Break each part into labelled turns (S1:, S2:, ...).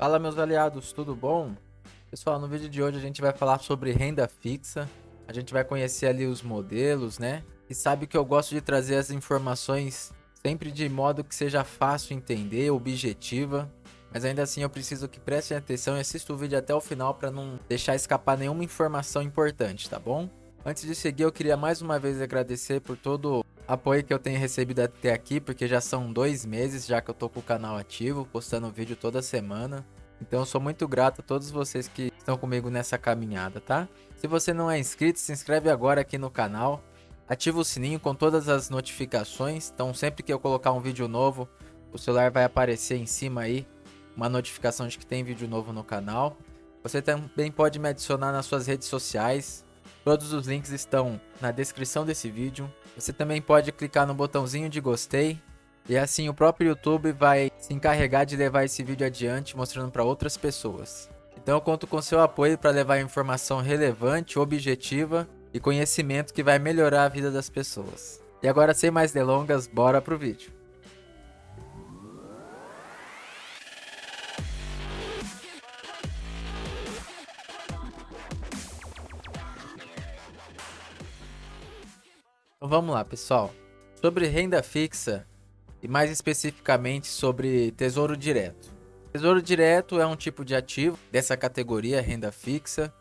S1: Fala meus aliados, tudo bom? Pessoal, no vídeo de hoje a gente vai falar sobre renda fixa. A gente vai conhecer ali os modelos, né? E sabe que eu gosto de trazer as informações sempre de modo que seja fácil entender, objetiva. Mas ainda assim eu preciso que prestem atenção e assistam o vídeo até o final para não deixar escapar nenhuma informação importante, tá bom? Antes de seguir, eu queria mais uma vez agradecer por todo apoio que eu tenho recebido até aqui, porque já são dois meses já que eu tô com o canal ativo, postando vídeo toda semana. Então eu sou muito grato a todos vocês que estão comigo nessa caminhada, tá? Se você não é inscrito, se inscreve agora aqui no canal. Ativa o sininho com todas as notificações, então sempre que eu colocar um vídeo novo, o celular vai aparecer em cima aí uma notificação de que tem vídeo novo no canal. Você também pode me adicionar nas suas redes sociais, Todos os links estão na descrição desse vídeo. Você também pode clicar no botãozinho de gostei. E assim o próprio YouTube vai se encarregar de levar esse vídeo adiante, mostrando para outras pessoas. Então eu conto com seu apoio para levar informação relevante, objetiva e conhecimento que vai melhorar a vida das pessoas. E agora sem mais delongas, bora pro vídeo. Vamos lá, pessoal. Sobre renda fixa e mais especificamente sobre tesouro direto. Tesouro direto é um tipo de ativo dessa categoria renda fixa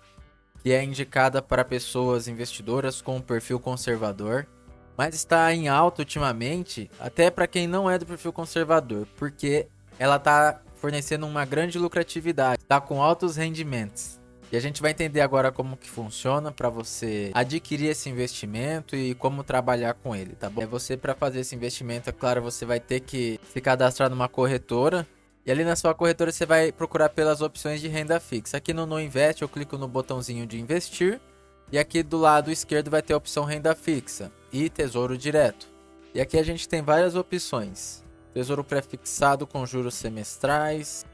S1: que é indicada para pessoas investidoras com perfil conservador, mas está em alta ultimamente até para quem não é do perfil conservador, porque ela está fornecendo uma grande lucratividade, está com altos rendimentos. E a gente vai entender agora como que funciona para você adquirir esse investimento e como trabalhar com ele, tá bom? É você para fazer esse investimento, é claro, você vai ter que se cadastrar numa corretora e ali na sua corretora você vai procurar pelas opções de renda fixa. Aqui no No Invest eu clico no botãozinho de investir e aqui do lado esquerdo vai ter a opção renda fixa e tesouro direto. E aqui a gente tem várias opções. Tesouro pré-fixado com juros semestrais.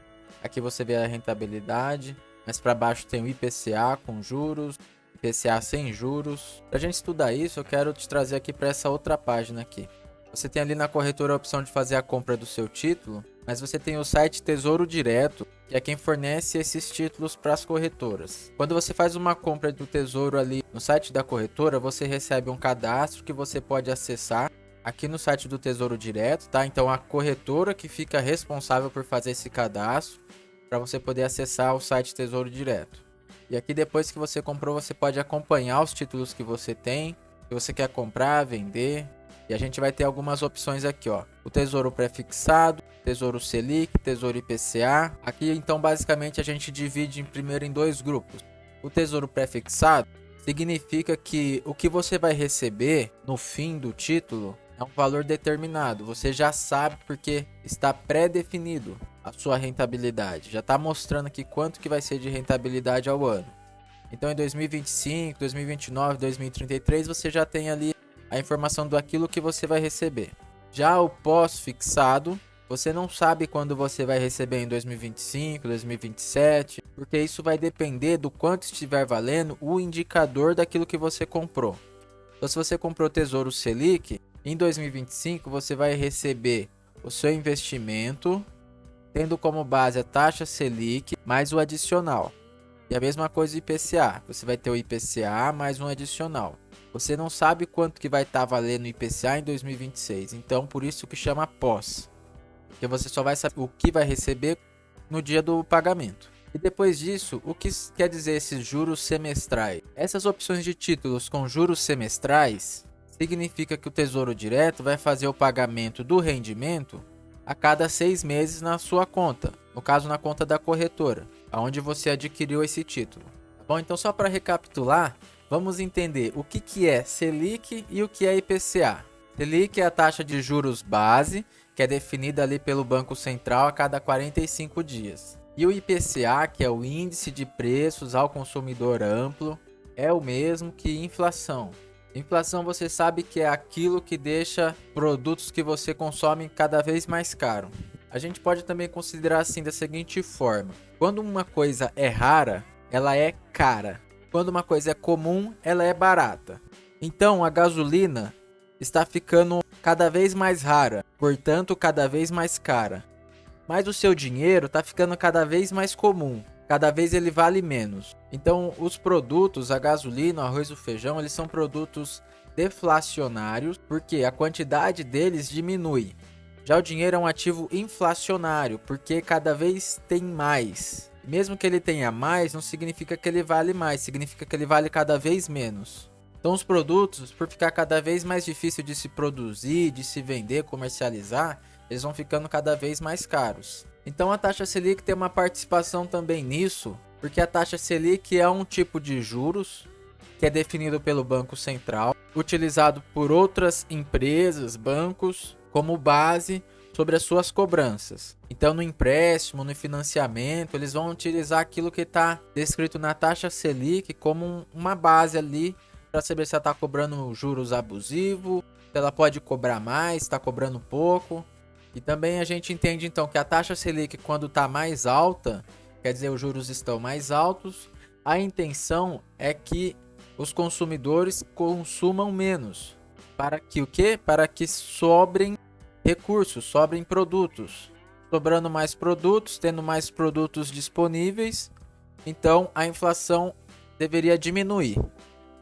S1: Aqui você vê a rentabilidade. Mais para baixo tem o IPCA com juros, IPCA sem juros. Para a gente estudar isso, eu quero te trazer aqui para essa outra página aqui. Você tem ali na corretora a opção de fazer a compra do seu título, mas você tem o site Tesouro Direto, que é quem fornece esses títulos para as corretoras. Quando você faz uma compra do Tesouro ali no site da corretora, você recebe um cadastro que você pode acessar aqui no site do Tesouro Direto, tá? Então a corretora que fica responsável por fazer esse cadastro para você poder acessar o site Tesouro Direto. E aqui depois que você comprou, você pode acompanhar os títulos que você tem, se você quer comprar, vender. E a gente vai ter algumas opções aqui, ó. O Tesouro Prefixado, Tesouro Selic, Tesouro IPCA. Aqui então basicamente a gente divide em primeiro em dois grupos. O Tesouro Prefixado significa que o que você vai receber no fim do título é um valor determinado. Você já sabe porque está pré-definido a sua rentabilidade. Já está mostrando aqui quanto que vai ser de rentabilidade ao ano. Então em 2025, 2029, 2033 você já tem ali a informação do aquilo que você vai receber. Já o pós-fixado, você não sabe quando você vai receber em 2025, 2027, porque isso vai depender do quanto estiver valendo o indicador daquilo que você comprou. Então, se você comprou Tesouro Selic, em 2025 você vai receber o seu investimento tendo como base a taxa Selic mais o adicional. E a mesma coisa o IPCA, você vai ter o IPCA mais um adicional. Você não sabe quanto que vai estar tá valendo o IPCA em 2026, então por isso que chama pós. Porque você só vai saber o que vai receber no dia do pagamento. E depois disso, o que quer dizer esses juros semestrais? Essas opções de títulos com juros semestrais significa que o Tesouro Direto vai fazer o pagamento do rendimento a cada seis meses na sua conta, no caso na conta da corretora, aonde você adquiriu esse título. Tá bom, então só para recapitular, vamos entender o que, que é Selic e o que é IPCA. Selic é a taxa de juros base, que é definida ali pelo Banco Central a cada 45 dias. E o IPCA, que é o Índice de Preços ao Consumidor Amplo, é o mesmo que inflação, Inflação você sabe que é aquilo que deixa produtos que você consome cada vez mais caro. A gente pode também considerar assim da seguinte forma: quando uma coisa é rara, ela é cara. Quando uma coisa é comum, ela é barata. Então a gasolina está ficando cada vez mais rara, portanto cada vez mais cara. mas o seu dinheiro está ficando cada vez mais comum. Cada vez ele vale menos. Então, os produtos, a gasolina, o arroz o feijão, eles são produtos deflacionários, porque a quantidade deles diminui. Já o dinheiro é um ativo inflacionário, porque cada vez tem mais. Mesmo que ele tenha mais, não significa que ele vale mais, significa que ele vale cada vez menos. Então os produtos, por ficar cada vez mais difícil de se produzir, de se vender, comercializar, eles vão ficando cada vez mais caros. Então a taxa Selic tem uma participação também nisso, porque a taxa Selic é um tipo de juros que é definido pelo Banco Central, utilizado por outras empresas, bancos, como base sobre as suas cobranças. Então, no empréstimo, no financiamento, eles vão utilizar aquilo que está descrito na taxa Selic como uma base ali para saber se ela está cobrando juros abusivos, se ela pode cobrar mais, está cobrando pouco. E também a gente entende então que a taxa Selic, quando está mais alta, quer dizer, os juros estão mais altos, a intenção é que os consumidores consumam menos. Para que o quê? Para que sobrem recursos, sobrem produtos. Sobrando mais produtos, tendo mais produtos disponíveis, então a inflação deveria diminuir.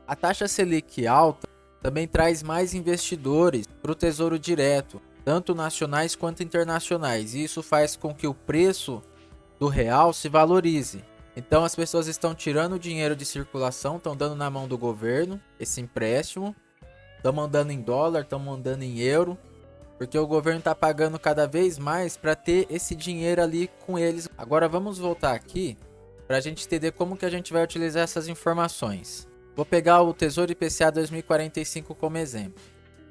S1: A taxa Selic alta também traz mais investidores para o Tesouro Direto, tanto nacionais quanto internacionais, isso faz com que o preço do real se valorize. Então as pessoas estão tirando o dinheiro de circulação, estão dando na mão do governo esse empréstimo, estão mandando em dólar, estão mandando em euro, porque o governo está pagando cada vez mais para ter esse dinheiro ali com eles. Agora vamos voltar aqui para a gente entender como que a gente vai utilizar essas informações. Vou pegar o Tesouro IPCA 2045 como exemplo.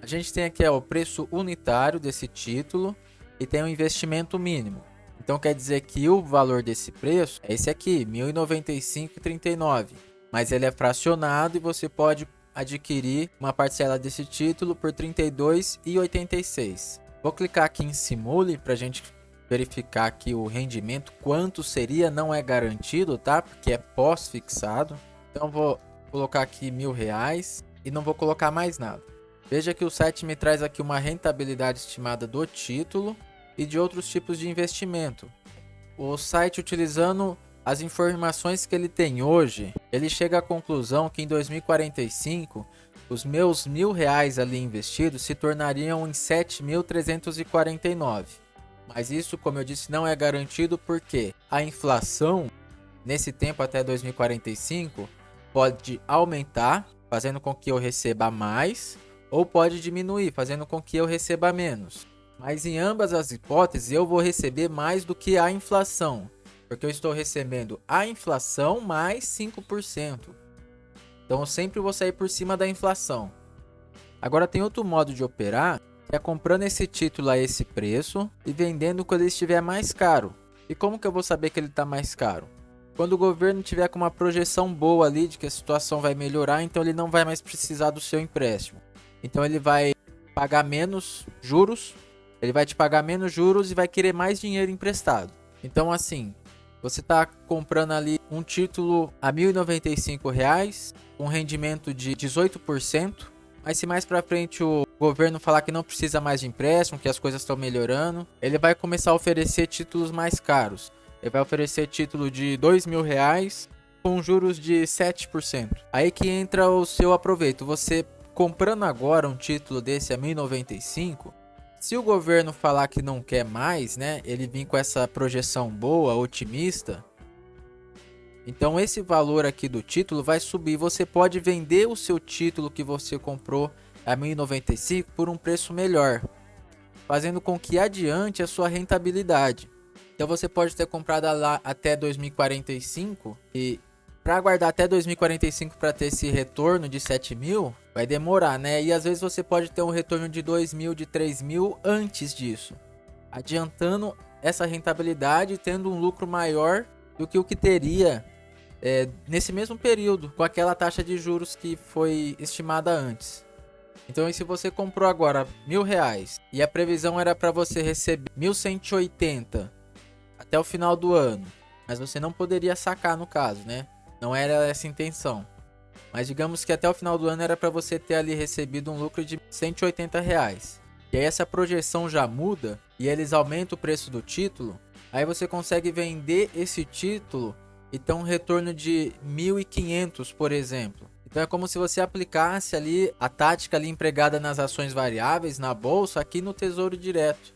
S1: A gente tem aqui ó, o preço unitário desse título e tem o investimento mínimo. Então quer dizer que o valor desse preço é esse aqui, R$ 1.095,39. Mas ele é fracionado e você pode adquirir uma parcela desse título por R$ 32,86. Vou clicar aqui em Simule para a gente verificar aqui o rendimento, quanto seria, não é garantido, tá? Porque é pós-fixado. Então vou colocar aqui mil reais e não vou colocar mais nada. Veja que o site me traz aqui uma rentabilidade estimada do título e de outros tipos de investimento. O site utilizando as informações que ele tem hoje, ele chega à conclusão que em 2045 os meus mil reais ali investidos se tornariam em 7.349. Mas isso, como eu disse, não é garantido porque a inflação nesse tempo até 2045 pode aumentar, fazendo com que eu receba mais, ou pode diminuir, fazendo com que eu receba menos. Mas em ambas as hipóteses eu vou receber mais do que a inflação, porque eu estou recebendo a inflação mais 5%. Então eu sempre vou sair por cima da inflação. Agora tem outro modo de operar, que é comprando esse título a esse preço e vendendo quando ele estiver mais caro. E como que eu vou saber que ele está mais caro? Quando o governo tiver com uma projeção boa ali de que a situação vai melhorar, então ele não vai mais precisar do seu empréstimo. Então ele vai pagar menos juros, ele vai te pagar menos juros e vai querer mais dinheiro emprestado. Então assim, você está comprando ali um título a R$ 1.095, um rendimento de 18%, mas se mais para frente o governo falar que não precisa mais de empréstimo, que as coisas estão melhorando, ele vai começar a oferecer títulos mais caros. Ele vai oferecer título de dois mil reais com juros de 7%. Aí que entra o seu aproveito. Você comprando agora um título desse a 1095, se o governo falar que não quer mais, né, ele vir com essa projeção boa, otimista, então esse valor aqui do título vai subir. Você pode vender o seu título que você comprou a 1095 por um preço melhor, fazendo com que adiante a sua rentabilidade. Então você pode ter comprado lá até 2045 e para aguardar até 2045 para ter esse retorno de 7 mil, vai demorar, né? E às vezes você pode ter um retorno de 2 mil, de 3 mil antes disso, adiantando essa rentabilidade, tendo um lucro maior do que o que teria é, nesse mesmo período, com aquela taxa de juros que foi estimada antes. Então, se você comprou agora mil reais e a previsão era para você receber 1.180 até o final do ano. Mas você não poderia sacar no caso, né? Não era essa a intenção. Mas digamos que até o final do ano era para você ter ali recebido um lucro de 180 reais. E aí essa projeção já muda e eles aumentam o preço do título. Aí você consegue vender esse título e ter um retorno de 1.500, por exemplo. Então é como se você aplicasse ali a tática ali empregada nas ações variáveis na bolsa aqui no Tesouro Direto.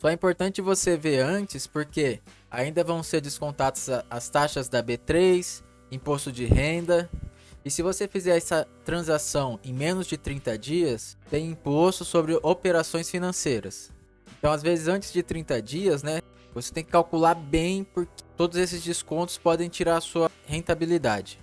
S1: Só é importante você ver antes porque ainda vão ser descontadas as taxas da B3, imposto de renda. E se você fizer essa transação em menos de 30 dias, tem imposto sobre operações financeiras. Então, às vezes, antes de 30 dias, né, você tem que calcular bem porque todos esses descontos podem tirar a sua rentabilidade.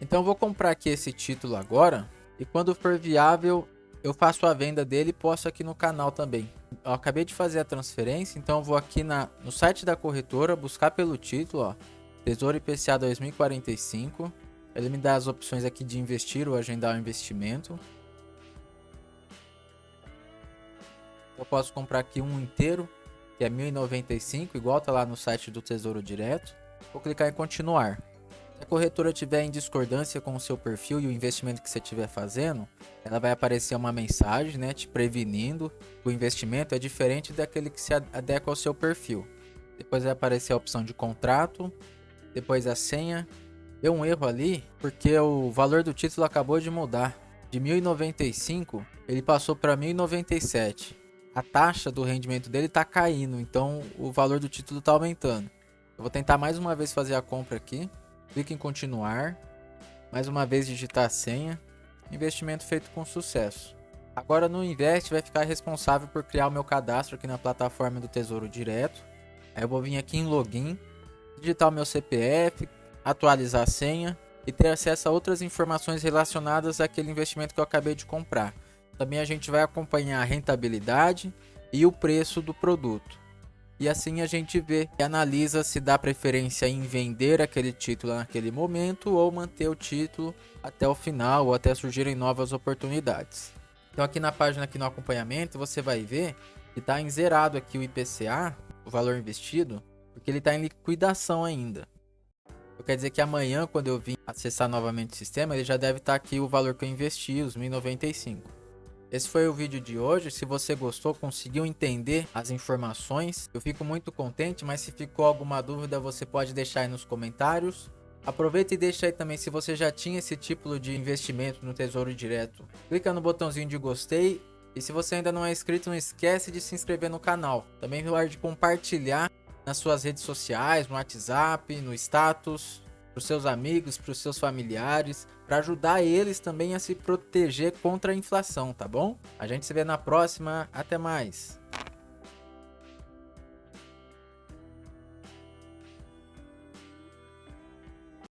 S1: Então, vou comprar aqui esse título agora e quando for viável, eu faço a venda dele e posto aqui no canal também. Eu acabei de fazer a transferência, então vou aqui na, no site da corretora buscar pelo título, ó, Tesouro IPCA 2045. Ele me dá as opções aqui de investir ou agendar o investimento. Eu posso comprar aqui um inteiro, que é 1095, igual tá lá no site do Tesouro Direto. Vou clicar em continuar. Se a corretora tiver em discordância com o seu perfil e o investimento que você estiver fazendo, ela vai aparecer uma mensagem, né, te prevenindo que o investimento é diferente daquele que se adequa ao seu perfil. Depois vai aparecer a opção de contrato, depois a senha. Deu um erro ali, porque o valor do título acabou de mudar. De 1095, ele passou para 1097. A taxa do rendimento dele está caindo, então o valor do título está aumentando. Eu vou tentar mais uma vez fazer a compra aqui. Clique em continuar. Mais uma vez digitar a senha. Investimento feito com sucesso. Agora no Invest vai ficar responsável por criar o meu cadastro aqui na plataforma do Tesouro Direto. Aí eu vou vir aqui em Login digitar o meu CPF, atualizar a senha e ter acesso a outras informações relacionadas àquele investimento que eu acabei de comprar. Também a gente vai acompanhar a rentabilidade e o preço do produto. E assim a gente vê e analisa se dá preferência em vender aquele título naquele momento ou manter o título até o final ou até surgirem novas oportunidades. Então aqui na página aqui no acompanhamento você vai ver que está em zerado aqui o IPCA, o valor investido, porque ele está em liquidação ainda. Quer dizer que amanhã, quando eu vim acessar novamente o sistema, ele já deve estar tá aqui o valor que eu investi, os 1095. Esse foi o vídeo de hoje. Se você gostou, conseguiu entender as informações, eu fico muito contente, mas se ficou alguma dúvida, você pode deixar aí nos comentários. Aproveita e deixa aí também se você já tinha esse tipo de investimento no Tesouro Direto. Clica no botãozinho de gostei e se você ainda não é inscrito, não esquece de se inscrever no canal. Também pode compartilhar nas suas redes sociais, no WhatsApp, no status, para os seus amigos, para os seus familiares, para ajudar eles também a se proteger contra a inflação, tá bom? A gente se vê na próxima, até mais!